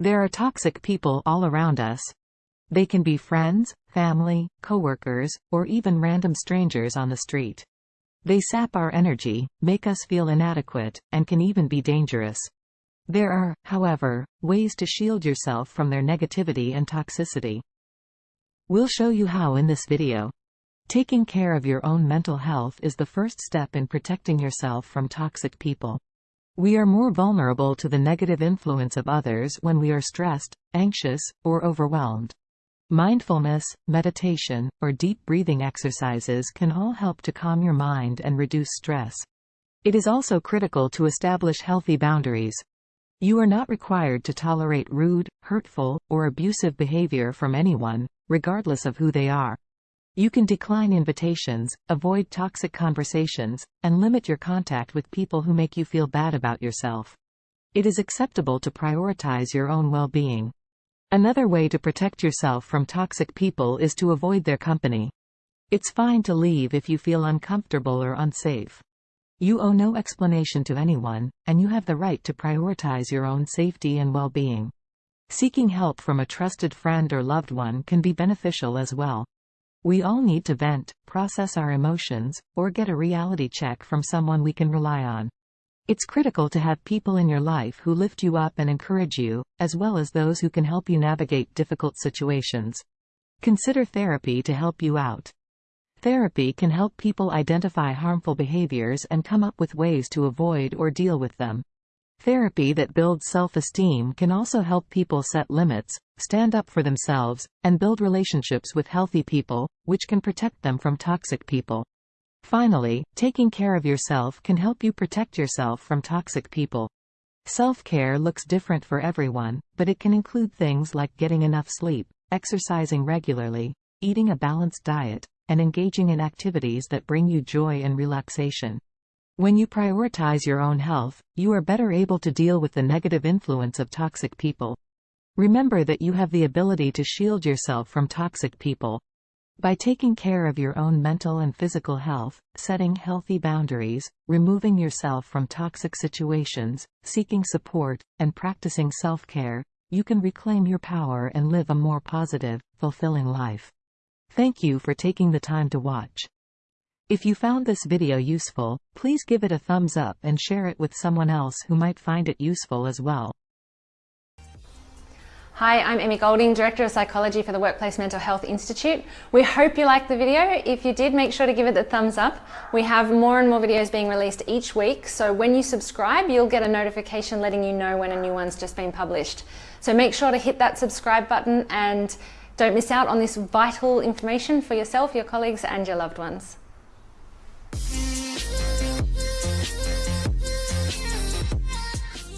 There are toxic people all around us. They can be friends, family, coworkers, or even random strangers on the street. They sap our energy, make us feel inadequate, and can even be dangerous. There are, however, ways to shield yourself from their negativity and toxicity. We'll show you how in this video. Taking care of your own mental health is the first step in protecting yourself from toxic people. We are more vulnerable to the negative influence of others when we are stressed, anxious, or overwhelmed. Mindfulness, meditation, or deep breathing exercises can all help to calm your mind and reduce stress. It is also critical to establish healthy boundaries, you are not required to tolerate rude, hurtful, or abusive behavior from anyone, regardless of who they are. You can decline invitations, avoid toxic conversations, and limit your contact with people who make you feel bad about yourself. It is acceptable to prioritize your own well-being. Another way to protect yourself from toxic people is to avoid their company. It's fine to leave if you feel uncomfortable or unsafe. You owe no explanation to anyone, and you have the right to prioritize your own safety and well-being. Seeking help from a trusted friend or loved one can be beneficial as well. We all need to vent, process our emotions, or get a reality check from someone we can rely on. It's critical to have people in your life who lift you up and encourage you, as well as those who can help you navigate difficult situations. Consider therapy to help you out. Therapy can help people identify harmful behaviors and come up with ways to avoid or deal with them. Therapy that builds self-esteem can also help people set limits, stand up for themselves, and build relationships with healthy people, which can protect them from toxic people. Finally, taking care of yourself can help you protect yourself from toxic people. Self-care looks different for everyone, but it can include things like getting enough sleep, exercising regularly, eating a balanced diet, and engaging in activities that bring you joy and relaxation. When you prioritize your own health, you are better able to deal with the negative influence of toxic people. Remember that you have the ability to shield yourself from toxic people. By taking care of your own mental and physical health, setting healthy boundaries, removing yourself from toxic situations, seeking support, and practicing self-care, you can reclaim your power and live a more positive, fulfilling life. Thank you for taking the time to watch. If you found this video useful, please give it a thumbs up and share it with someone else who might find it useful as well. Hi, I'm Emmy Golding, Director of Psychology for the Workplace Mental Health Institute. We hope you liked the video. If you did, make sure to give it the thumbs up. We have more and more videos being released each week, so when you subscribe, you'll get a notification letting you know when a new one's just been published. So make sure to hit that subscribe button and don't miss out on this vital information for yourself, your colleagues and your loved ones.